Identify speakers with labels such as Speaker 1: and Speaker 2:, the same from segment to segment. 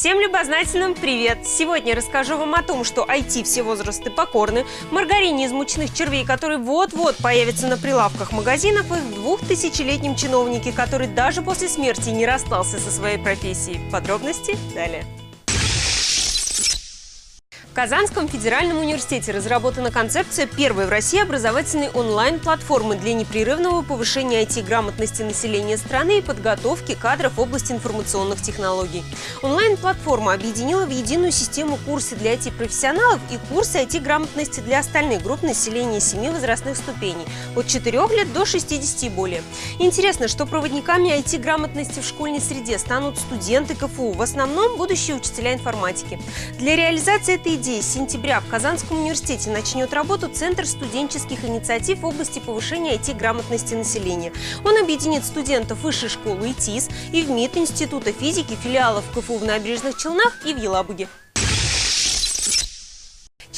Speaker 1: Всем любознательным привет! Сегодня расскажу вам о том, что IT все возрасты покорны, маргарине из мучных червей, который вот-вот появится на прилавках магазинов, и в двухтысячелетнем чиновнике, который даже после смерти не расстался со своей профессией. Подробности далее. Казанском федеральном университете разработана концепция первой в России образовательной онлайн-платформы для непрерывного повышения IT-грамотности населения страны и подготовки кадров в области информационных технологий. Онлайн-платформа объединила в единую систему курсы для IT-профессионалов и курсы IT-грамотности для остальных групп населения семи возрастных ступеней – от 4 лет до 60 и более. Интересно, что проводниками IT-грамотности в школьной среде станут студенты КФУ, в основном будущие учителя информатики. Для реализации этой идеи с сентября в Казанском университете начнет работу Центр студенческих инициатив в области повышения IT-грамотности населения. Он объединит студентов Высшей школы ИТИС и в МИД Института физики, филиалов КФУ в Набережных Челнах и в Елабуге.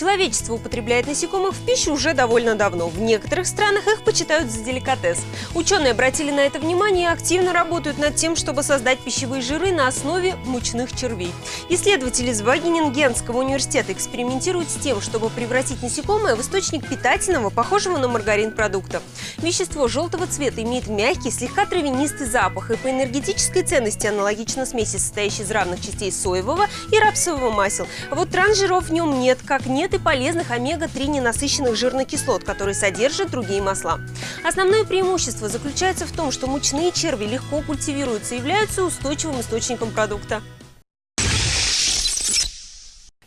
Speaker 1: Человечество употребляет насекомых в пищу уже довольно давно. В некоторых странах их почитают за деликатес. Ученые обратили на это внимание и активно работают над тем, чтобы создать пищевые жиры на основе мучных червей. Исследователи из Вагенингенского университета экспериментируют с тем, чтобы превратить насекомое в источник питательного, похожего на маргарин продукта. Вещество желтого цвета имеет мягкий, слегка травянистый запах и по энергетической ценности аналогично смеси, состоящей из равных частей соевого и рапсового масел. А вот трансжиров в нем нет, как нет и полезных омега-3 ненасыщенных жирных кислот, которые содержат другие масла. Основное преимущество заключается в том, что мучные черви легко культивируются и являются устойчивым источником продукта.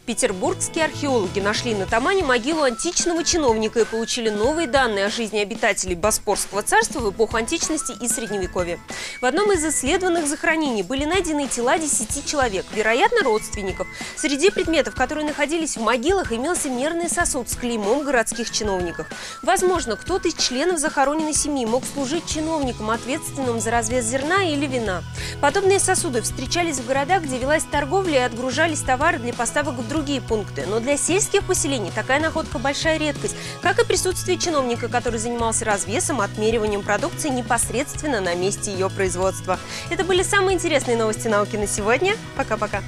Speaker 1: Петербургские археологи нашли на Тамане могилу античного чиновника и получили новые данные о жизни обитателей Боспорского царства в эпоху античности и Средневековья. В одном из исследованных захоронений были найдены тела 10 человек, вероятно, родственников. Среди предметов, которые находились в могилах, имелся мерный сосуд с клеймом городских чиновников. Возможно, кто-то из членов захороненной семьи мог служить чиновником, ответственным за развес зерна или вина. Подобные сосуды встречались в городах, где велась торговля и отгружались товары для поставок в другие пункты. Но для сельских поселений такая находка большая редкость, как и присутствие чиновника, который занимался развесом, отмериванием продукции непосредственно на месте ее производства. Это были самые интересные новости науки на сегодня. Пока-пока.